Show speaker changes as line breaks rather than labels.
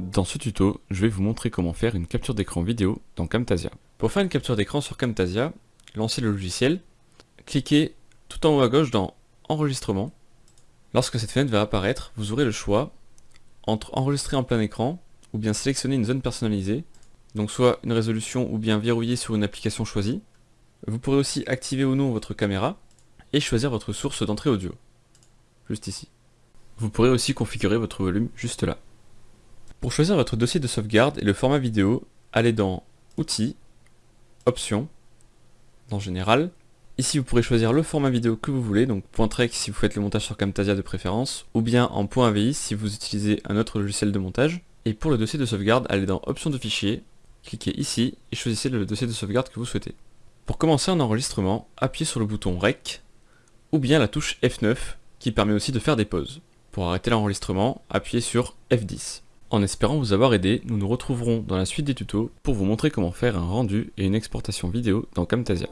Dans ce tuto, je vais vous montrer comment faire une capture d'écran vidéo dans Camtasia. Pour faire une capture d'écran sur Camtasia, lancez le logiciel, cliquez tout en haut à gauche dans Enregistrement. Lorsque cette fenêtre va apparaître, vous aurez le choix entre enregistrer en plein écran ou bien sélectionner une zone personnalisée, donc soit une résolution ou bien verrouiller sur une application choisie. Vous pourrez aussi activer ou non votre caméra et choisir votre source d'entrée audio, juste ici. Vous pourrez aussi configurer votre volume juste là. Pour choisir votre dossier de sauvegarde et le format vidéo, allez dans Outils, Options, dans Général. Ici vous pourrez choisir le format vidéo que vous voulez, donc .trek si vous faites le montage sur Camtasia de préférence, ou bien en .avi si vous utilisez un autre logiciel de montage. Et pour le dossier de sauvegarde, allez dans Options de fichier, cliquez ici et choisissez le dossier de sauvegarde que vous souhaitez. Pour commencer un enregistrement, appuyez sur le bouton REC, ou bien la touche F9, qui permet aussi de faire des pauses. Pour arrêter l'enregistrement, appuyez sur F10. En espérant vous avoir aidé, nous nous retrouverons dans la suite des tutos pour vous montrer comment faire un rendu et une exportation vidéo dans Camtasia.